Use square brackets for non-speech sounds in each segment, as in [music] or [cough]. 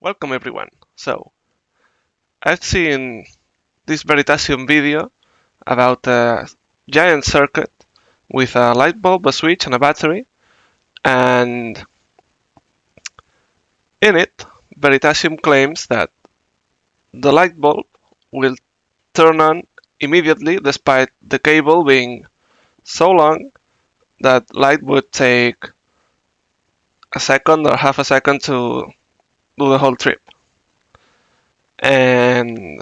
Welcome everyone. So, I've seen this Veritasium video about a giant circuit with a light bulb, a switch, and a battery. And in it, Veritasium claims that the light bulb will turn on immediately despite the cable being so long that light would take a second or half a second to the whole trip. And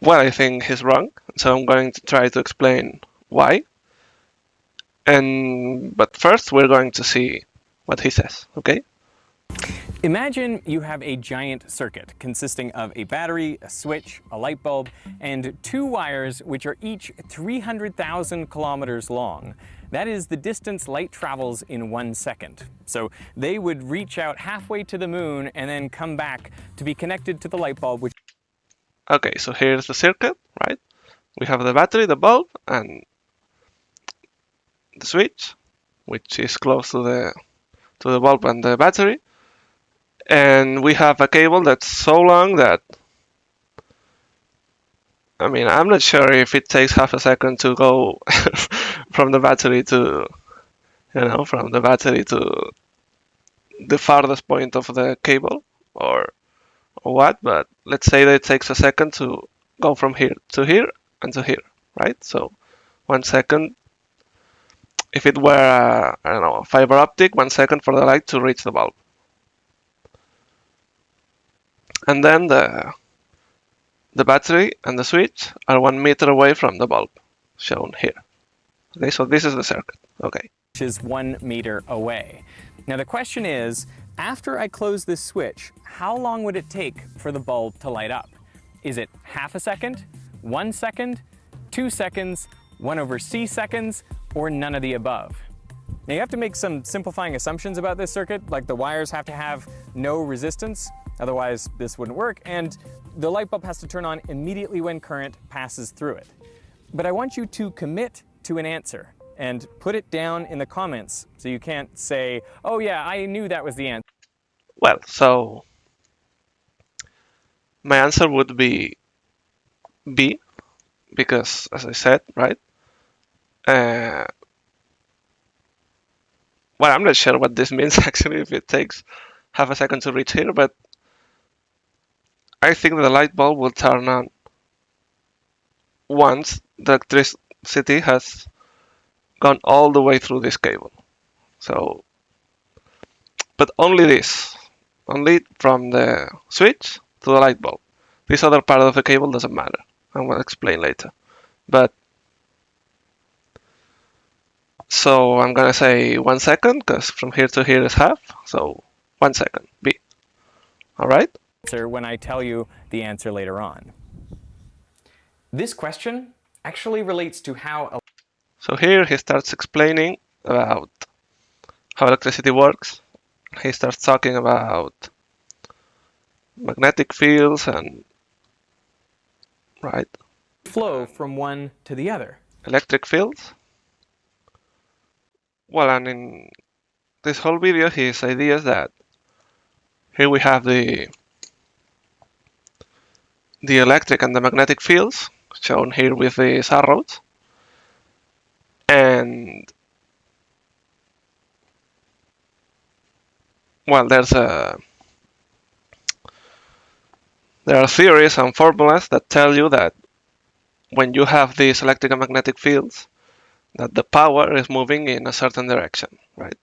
well, I think he's wrong, so I'm going to try to explain why. And but first we're going to see what he says, okay? Imagine you have a giant circuit consisting of a battery, a switch, a light bulb, and two wires which are each 300,000 kilometers long. That is the distance light travels in one second. So they would reach out halfway to the moon and then come back to be connected to the light bulb. Which okay, so here's the circuit, right? We have the battery, the bulb, and the switch, which is close to the to the bulb and the battery. And we have a cable that's so long that I mean, I'm not sure if it takes half a second to go [laughs] from the battery to, you know, from the battery to the farthest point of the cable or, what, but let's say that it takes a second to go from here to here and to here, right? So one second, if it were, a, I don't know, a fiber optic, one second for the light to reach the bulb. And then the, the battery and the switch are one meter away from the bulb, shown here. Okay, so this is the circuit. Okay. Which is one meter away. Now the question is, after I close this switch, how long would it take for the bulb to light up? Is it half a second, one second, two seconds, one over c seconds, or none of the above? Now you have to make some simplifying assumptions about this circuit, like the wires have to have no resistance, otherwise this wouldn't work, and the light bulb has to turn on immediately when current passes through it. But I want you to commit to an answer and put it down in the comments so you can't say, oh yeah, I knew that was the answer. Well, so my answer would be B, because as I said, right? Uh, well, I'm not sure what this means [laughs] actually, if it takes half a second to reach here, but I think the light bulb will turn on once the electricity has gone all the way through this cable. So, but only this, only from the switch to the light bulb. This other part of the cable doesn't matter. I will explain later. But so I'm gonna say one second because from here to here is half. So one second, B. All right. When I tell you the answer later on. This question actually relates to how... So here he starts explaining about how electricity works. He starts talking about magnetic fields and right flow from one to the other. Electric fields. Well, and in this whole video, his idea is that here we have the the electric and the magnetic fields shown here with these arrows. And well, there's a there are theories and formulas that tell you that when you have these electric and magnetic fields, that the power is moving in a certain direction, right?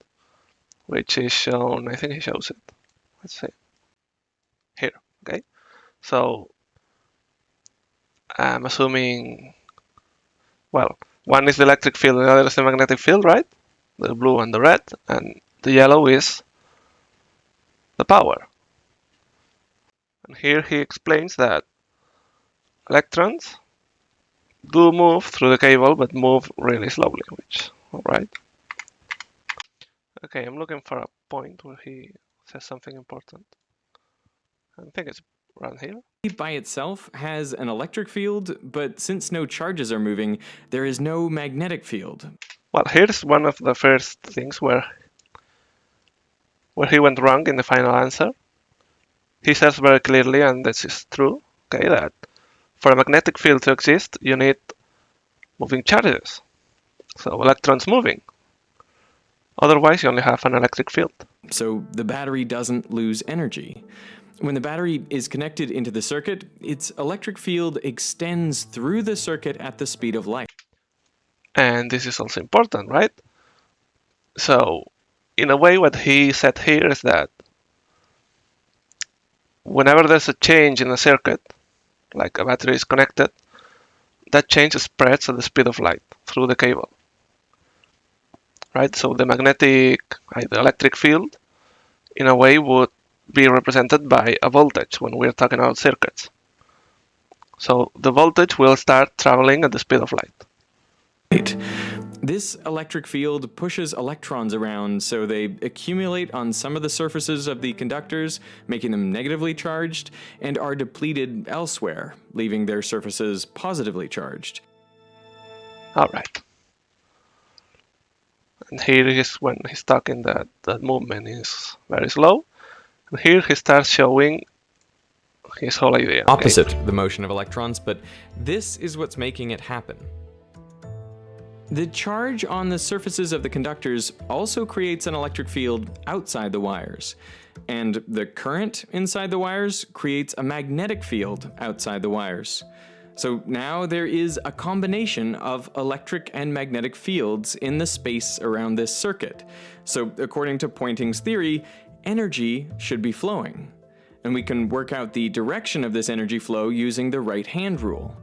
Which is shown, I think he shows it. Let's see. Here, okay? So I'm assuming, well, one is the electric field, the other is the magnetic field, right? The blue and the red, and the yellow is the power. And here he explains that electrons do move through the cable, but move really slowly, which, alright. Okay, I'm looking for a point where he says something important. I think it's around here by itself has an electric field, but since no charges are moving, there is no magnetic field. Well, here's one of the first things where where he went wrong in the final answer. he says very clearly, and this is true, okay, that for a magnetic field to exist, you need moving charges. So electrons moving. Otherwise, you only have an electric field. So the battery doesn't lose energy. When the battery is connected into the circuit, its electric field extends through the circuit at the speed of light. And this is also important, right? So, in a way, what he said here is that whenever there's a change in a circuit, like a battery is connected, that change spreads at the speed of light through the cable. Right? So the magnetic, the electric field, in a way, would be represented by a voltage when we're talking about circuits. So the voltage will start traveling at the speed of light. Right. This electric field pushes electrons around so they accumulate on some of the surfaces of the conductors, making them negatively charged, and are depleted elsewhere, leaving their surfaces positively charged. Alright. And here is when he's talking that the movement is very slow. And here he starts showing his whole idea. Opposite okay. the motion of electrons, but this is what's making it happen. The charge on the surfaces of the conductors also creates an electric field outside the wires, and the current inside the wires creates a magnetic field outside the wires. So now there is a combination of electric and magnetic fields in the space around this circuit. So according to Poynting's theory, energy should be flowing. And we can work out the direction of this energy flow using the right-hand rule.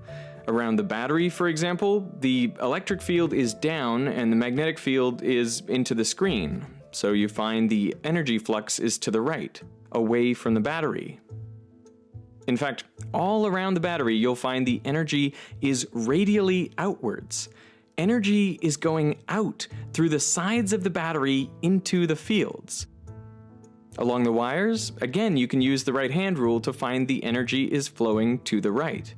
Around the battery, for example, the electric field is down and the magnetic field is into the screen. So you find the energy flux is to the right, away from the battery. In fact, all around the battery, you'll find the energy is radially outwards. Energy is going out through the sides of the battery into the fields. Along the wires, again, you can use the right-hand rule to find the energy is flowing to the right.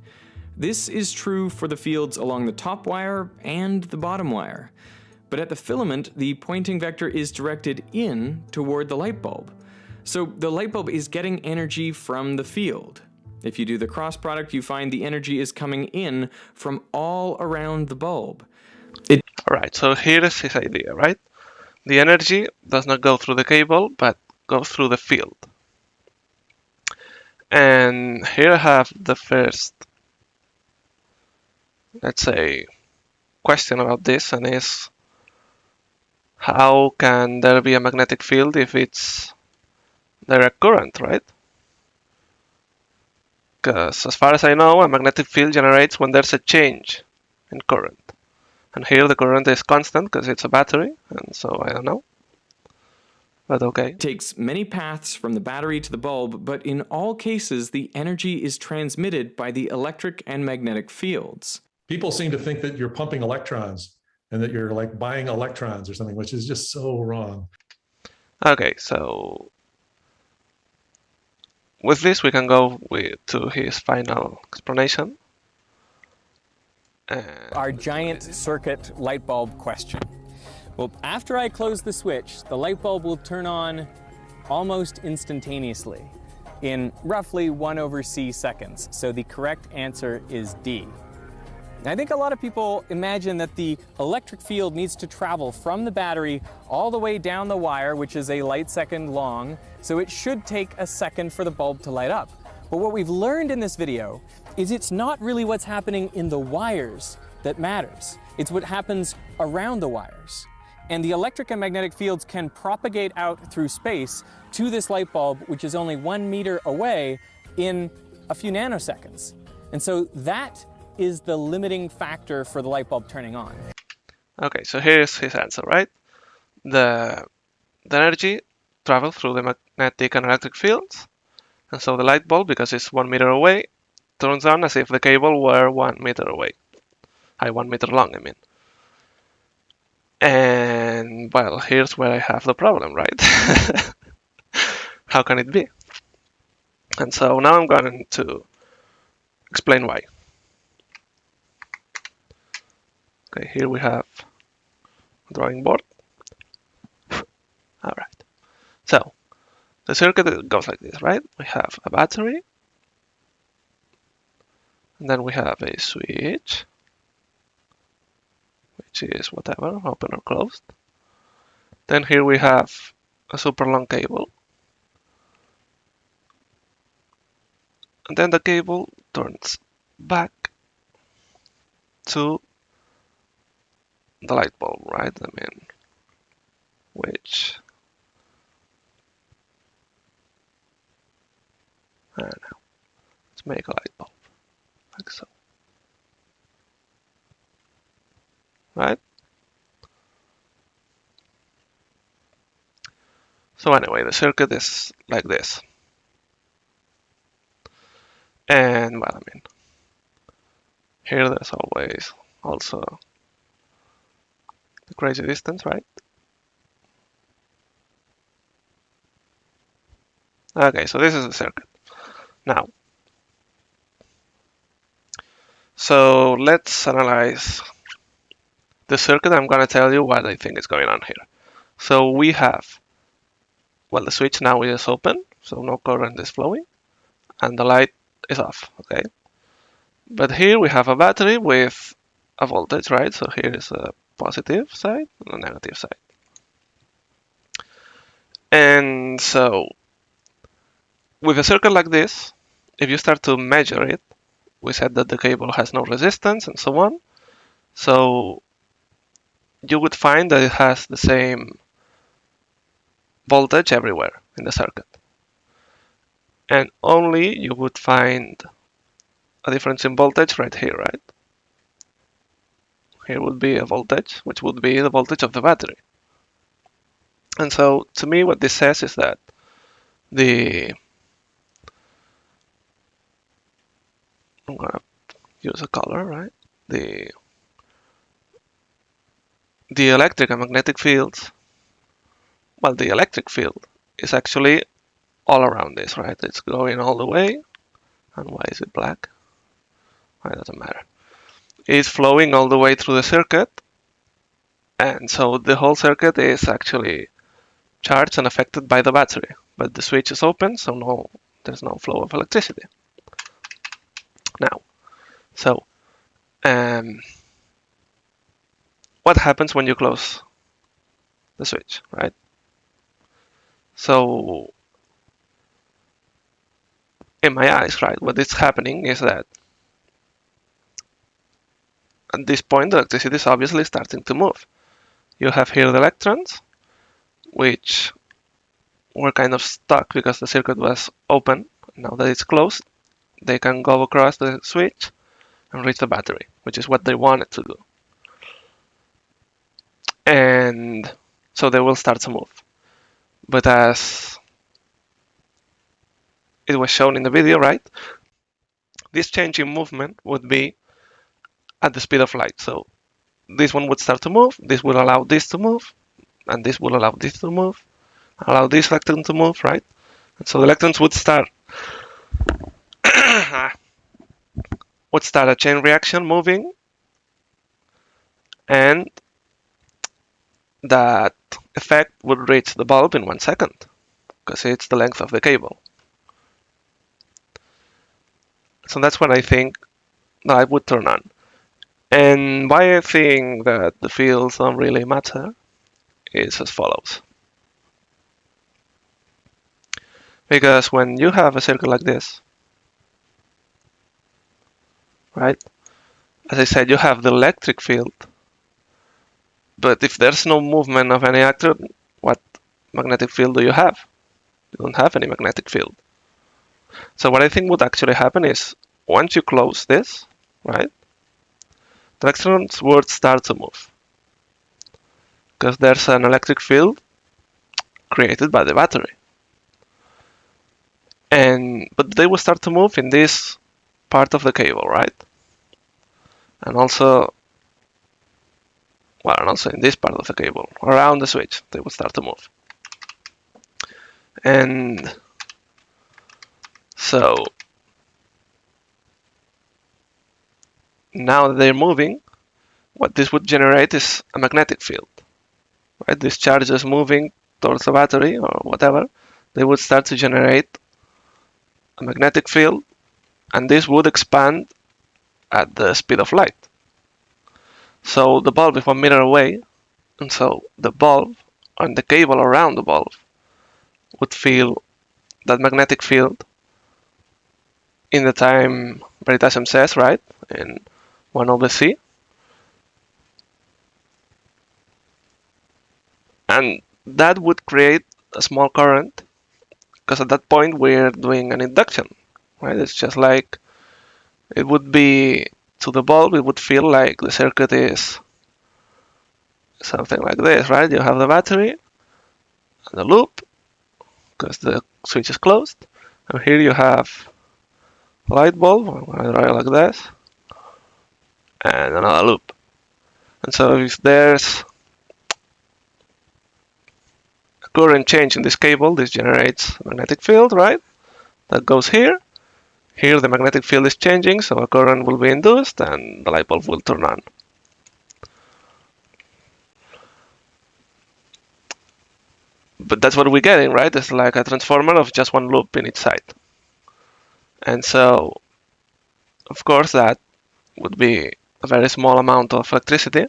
This is true for the fields along the top wire and the bottom wire. But at the filament, the Poynting vector is directed in toward the light bulb. So the light bulb is getting energy from the field. If you do the cross product, you find the energy is coming in from all around the bulb. It all right, so here is his idea, right? The energy does not go through the cable, but goes through the field. And here I have the first, let's say, question about this, and is how can there be a magnetic field if it's direct current, right? Because as far as I know, a magnetic field generates when there's a change in current. And here the current is constant because it's a battery, and so I don't know but okay. It takes many paths from the battery to the bulb, but in all cases, the energy is transmitted by the electric and magnetic fields. People seem to think that you're pumping electrons and that you're like buying electrons or something, which is just so wrong. Okay, so with this, we can go with, to his final explanation. Our giant circuit light bulb question. Well, after I close the switch, the light bulb will turn on almost instantaneously in roughly 1 over c seconds. So the correct answer is D. I think a lot of people imagine that the electric field needs to travel from the battery all the way down the wire, which is a light second long, so it should take a second for the bulb to light up. But what we've learned in this video is it's not really what's happening in the wires that matters. It's what happens around the wires. And the electric and magnetic fields can propagate out through space to this light bulb, which is only one meter away in a few nanoseconds. And so that is the limiting factor for the light bulb turning on. Okay, so here's his answer, right? The, the energy travels through the magnetic and electric fields. And so the light bulb, because it's one meter away, turns on as if the cable were one meter away. I one meter long, I mean. And well, here's where I have the problem, right? [laughs] How can it be? And so now I'm going to explain why. Okay, here we have drawing board. [laughs] All right. So the circuit goes like this, right? We have a battery, and then we have a switch, which is whatever, open or closed. Then here we have a super long cable. And then the cable turns back to the light bulb, right? I mean, which I don't know. Let's make a light bulb like so. Right? So anyway, the circuit is like this. And well, I mean, here there's always also the crazy distance, right? Okay, so this is a circuit. Now, so let's analyze the circuit. I'm going to tell you what I think is going on here. So we have, well, the switch now is open, so no current is flowing, and the light is off, okay? But here we have a battery with a voltage, right? So here is a positive side and a negative side. And so with a circuit like this, if you start to measure it, we said that the cable has no resistance and so on. So you would find that it has the same voltage everywhere in the circuit. And only you would find a difference in voltage right here, right? Here would be a voltage, which would be the voltage of the battery. And so to me, what this says is that the I'm gonna use a color, right? The the electric and magnetic fields, well, the electric field is actually all around this, right? It's going all the way. And why is it black? It doesn't matter. It's flowing all the way through the circuit. And so the whole circuit is actually charged and affected by the battery. But the switch is open, so no, there's no flow of electricity now. So, um, what happens when you close the switch, right? So, in my eyes, right, what is happening is that at this point, the electricity is obviously starting to move. You have here the electrons, which were kind of stuck because the circuit was open. Now that it's closed, they can go across the switch and reach the battery, which is what they wanted to do. And so they will start to move. But as it was shown in the video, right? This change in movement would be at the speed of light. So this one would start to move, this will allow this to move, and this will allow this to move, allow this electron to move, right? And so the electrons would start [coughs] ah, would start a chain reaction moving and that effect would reach the bulb in one second because it's the length of the cable. So that's what I think that I would turn on. And why I think that the fields don't really matter is as follows. Because when you have a circuit like this, right? As I said, you have the electric field, but if there's no movement of any actor, what magnetic field do you have? You don't have any magnetic field. So what I think would actually happen is once you close this, right, electrons would start to move because there's an electric field created by the battery. And but they will start to move in this part of the cable, right? and also well, and also in this part of the cable, around the switch, they will start to move. And so now they're moving, what this would generate is a magnetic field. Right? These charges moving towards the battery or whatever. they would start to generate a magnetic field, and this would expand at the speed of light. So the bulb is one meter away, and so the bulb and the cable around the bulb would feel that magnetic field in the time Veritasium says, right, in 1 over c. And that would create a small current because at that point we're doing an induction, right? It's just like it would be to the bulb, it would feel like the circuit is something like this, right? You have the battery and the loop because the switch is closed. And here you have light bulb, I'm to draw it like this, and another loop. And so if there's a current change in this cable, this generates a magnetic field, right? That goes here. Here the magnetic field is changing, so a current will be induced and the light bulb will turn on. but that's what we're getting, right? It's like a transformer of just one loop in each side. And so, of course, that would be a very small amount of electricity.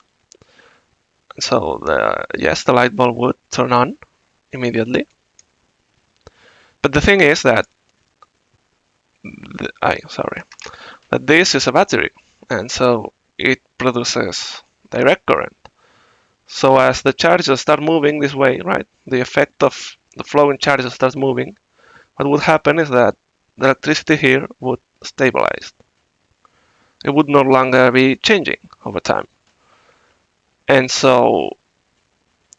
So, the, yes, the light bulb would turn on immediately. But the thing is that, the, I sorry, that this is a battery, and so it produces direct current. So as the charges start moving this way, right, the effect of the flowing charges starts moving, what would happen is that the electricity here would stabilize. It would no longer be changing over time. And so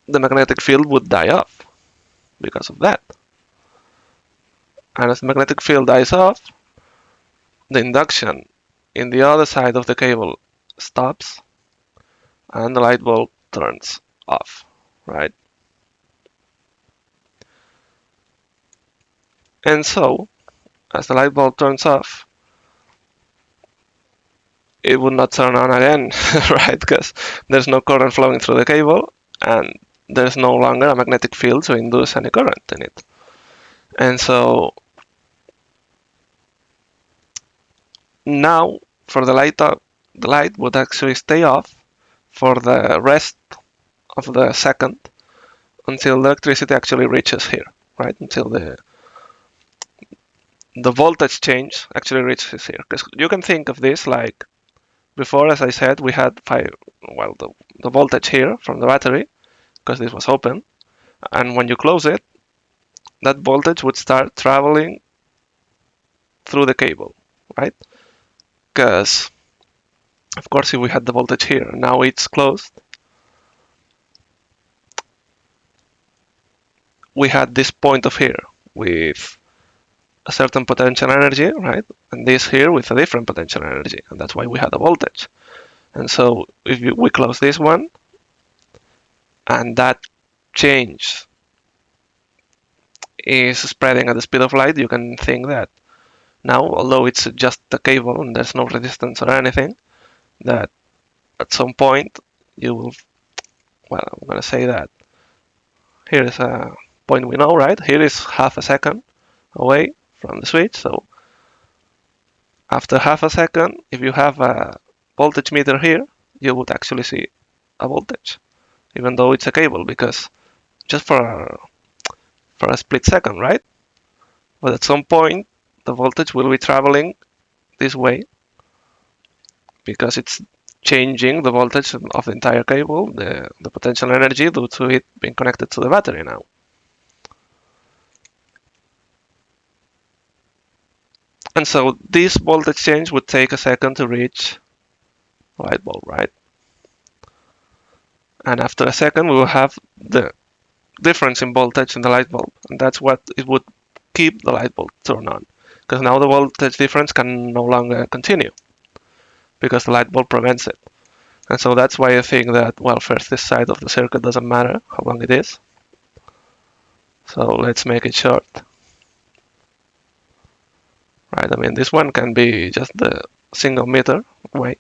the magnetic field would die off because of that. And as the magnetic field dies off, the induction in the other side of the cable stops and the light bulb turns off, right? And so, as the light bulb turns off, it would not turn on again, [laughs] right? Because there's no current flowing through the cable and there's no longer a magnetic field to induce any current in it. And so now for the light up, the light would actually stay off for the rest of the second until the electricity actually reaches here, right? Until the the voltage change actually reaches here. Because you can think of this like before, as I said, we had five, well, the, the voltage here from the battery, because this was open. And when you close it, that voltage would start traveling through the cable, right? Because of course, if we had the voltage here, now it's closed. We had this point of here with a certain potential energy, right? And this here with a different potential energy, and that's why we had a voltage. And so if we close this one, and that change is spreading at the speed of light, you can think that now, although it's just a cable and there's no resistance or anything, that at some point you will, well, I'm going to say that here is a point we know, right? Here is half a second away from the switch. So after half a second, if you have a voltage meter here, you would actually see a voltage, even though it's a cable, because just for for a split second, right? But at some point, the voltage will be traveling this way because it's changing the voltage of the entire cable, the, the potential energy due to it being connected to the battery now. And so this voltage change would take a second to reach light bulb, right? And after a second, we will have the difference in voltage in the light bulb. And that's what it would keep the light bulb turned on. Because now the voltage difference can no longer continue because the light bulb prevents it. And so that's why I think that, well, first this side of the circuit doesn't matter how long it is. So let's make it short. Right, I mean, this one can be just the single meter way.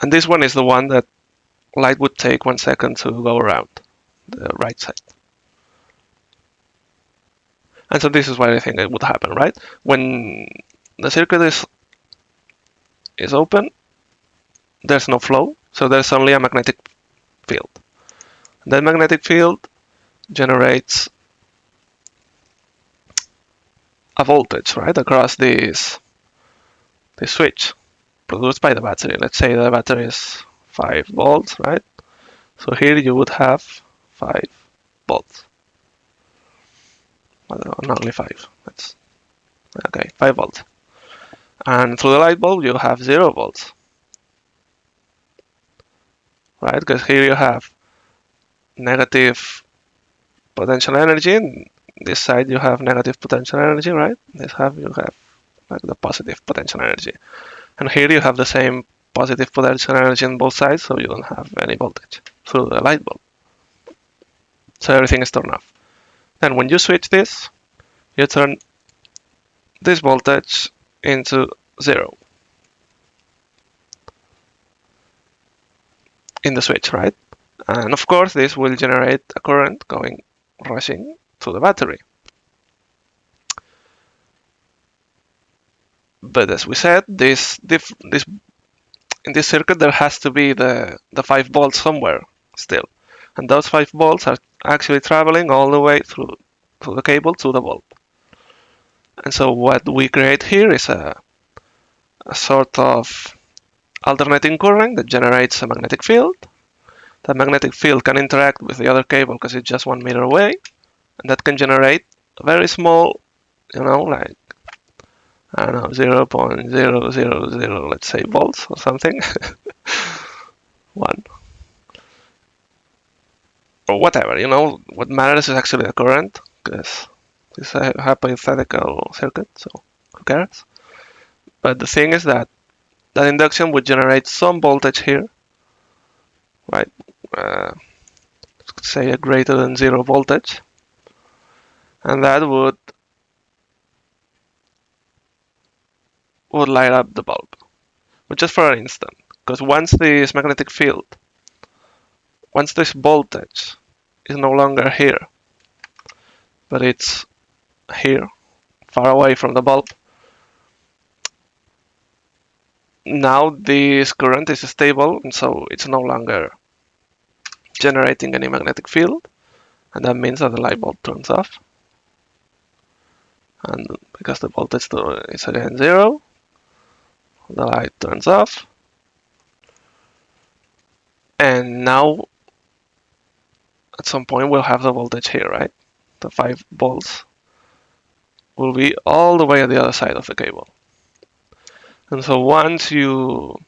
And this one is the one that light would take one second to go around the right side. And so this is what I think it would happen, right? When the circuit is is open, there's no flow, so there's only a magnetic field. That magnetic field generates a voltage, right, across this this switch produced by the battery. Let's say the battery is 5 volts, right? So here you would have 5 volts. Well, not only 5. That's okay, 5 volts. And through the light bulb you have 0 volts. Right? Because here you have negative potential energy. This side you have negative potential energy, right? This half you have like the positive potential energy. And here you have the same positive potential energy on both sides, so you don't have any voltage through the light bulb. So everything is turned off. Then when you switch this, you turn this voltage into zero in the switch, right? And of course, this will generate a current going rushing to the battery. But as we said, this, this in this circuit there has to be the, the 5 volts somewhere still. And those 5 volts are actually traveling all the way through, through the cable to the bulb. And so what we create here is a, a sort of alternating current that generates a magnetic field. That magnetic field can interact with the other cable because it's just one meter away. That can generate a very small, you know, like I don't know, 0 0.000, let's say volts or something. [laughs] One. Or whatever, you know, what matters is actually the current, because it's a hypothetical circuit, so who cares? But the thing is that that induction would generate some voltage here, right? Uh, say a greater than zero voltage, and that would would light up the bulb, but just for an instant. Because once this magnetic field, once this voltage is no longer here, but it's here, far away from the bulb, now this current is stable and so it's no longer generating any magnetic field and that means that the light bulb turns off and because the voltage is again zero the light turns off. And now, at some point, we'll have the voltage here, right? The 5 volts will be all the way at the other side of the cable. And so once you...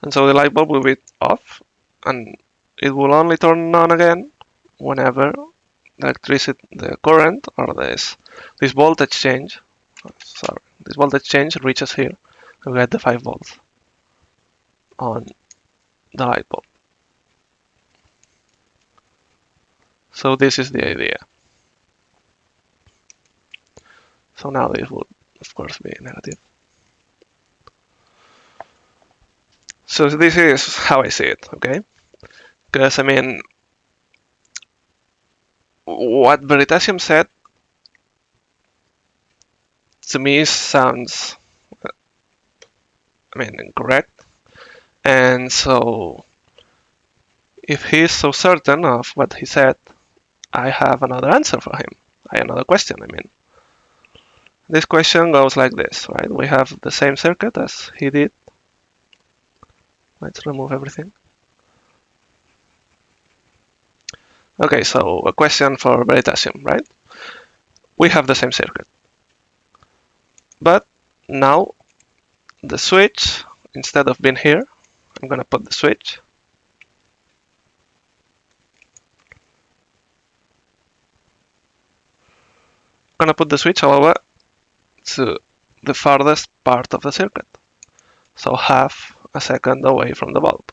And so the light bulb will be off, and it will only turn on again whenever electricity, the current, or this, this voltage change sorry, this voltage change reaches here we get the 5 volts on the light bulb. So this is the idea. So now this would of course be negative. So this is how I see it, okay? Because I mean, what Veritasium said to me sounds, I mean, incorrect. And so, if he's so certain of what he said, I have another answer for him. I another question, I mean. This question goes like this, right? We have the same circuit as he did. Let's remove everything. Okay, so a question for Veritasium, right? We have the same circuit. But now the switch, instead of being here, I'm gonna put the switch. I'm gonna put the switch over to the farthest part of the circuit. So half a second away from the bulb.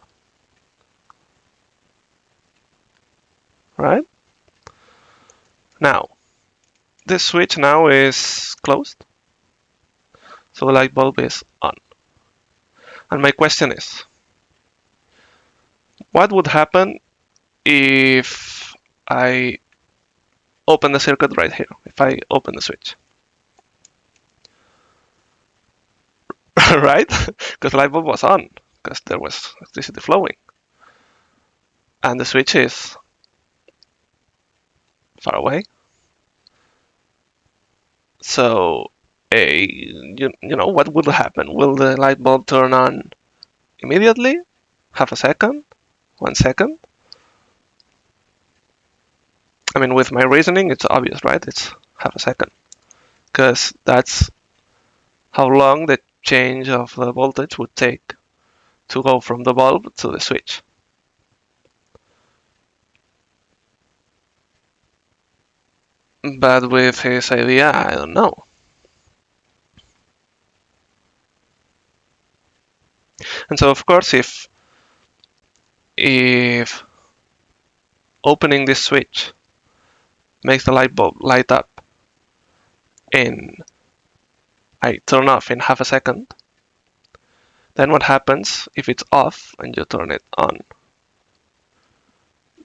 Right? Now, this switch now is closed. So the light bulb is on. And my question is, what would happen if I open the circuit right here, if I open the switch. [laughs] right? Because the light bulb was on, because there was electricity flowing. And the switch is far away. So, a you, you know, what will happen? Will the light bulb turn on immediately? Half a second? One second? I mean, with my reasoning, it's obvious, right? It's half a second. Because that's how long the change of the voltage would take to go from the bulb to the switch. But with his idea, I don't know. And so, of course, if if opening this switch makes the light bulb light up and I turn off in half a second, then what happens if it's off and you turn it on?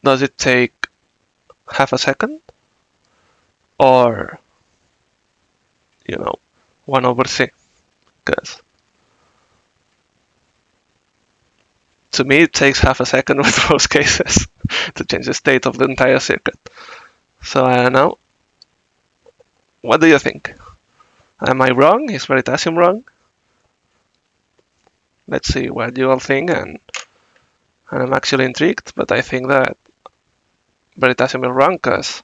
Does it take half a second? Or, you know, 1 over c? Because to me, it takes half a second [laughs] with most cases to change the state of the entire circuit. So I don't know. What do you think? Am I wrong? Is Veritasium wrong? Let's see what you all think, and, and I'm actually intrigued, but I think that Veritasium is wrong because,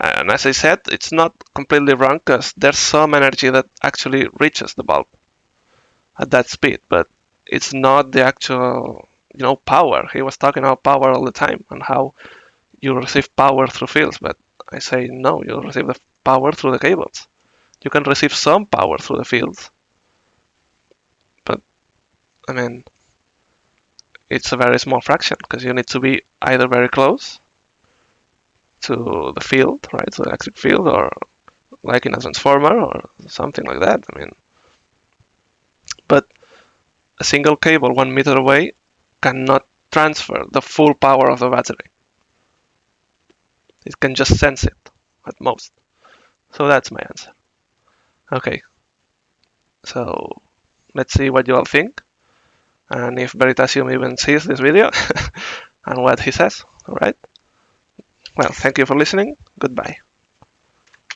Uh, and as I said, it's not completely wrong because there's some energy that actually reaches the bulb at that speed, but it's not the actual, you know, power. He was talking about power all the time and how you receive power through fields, but I say no, you receive the power through the cables. You can receive some power through the fields, but I mean, it's a very small fraction because you need to be either very close to the field, right, the electric field, or like in a transformer or something like that. I mean, but a single cable one meter away cannot transfer the full power of the battery. It can just sense it at most. So that's my answer. Okay. So let's see what you all think. And if Veritasium even sees this video [laughs] and what he says. Alright. Well, thank you for listening. Goodbye.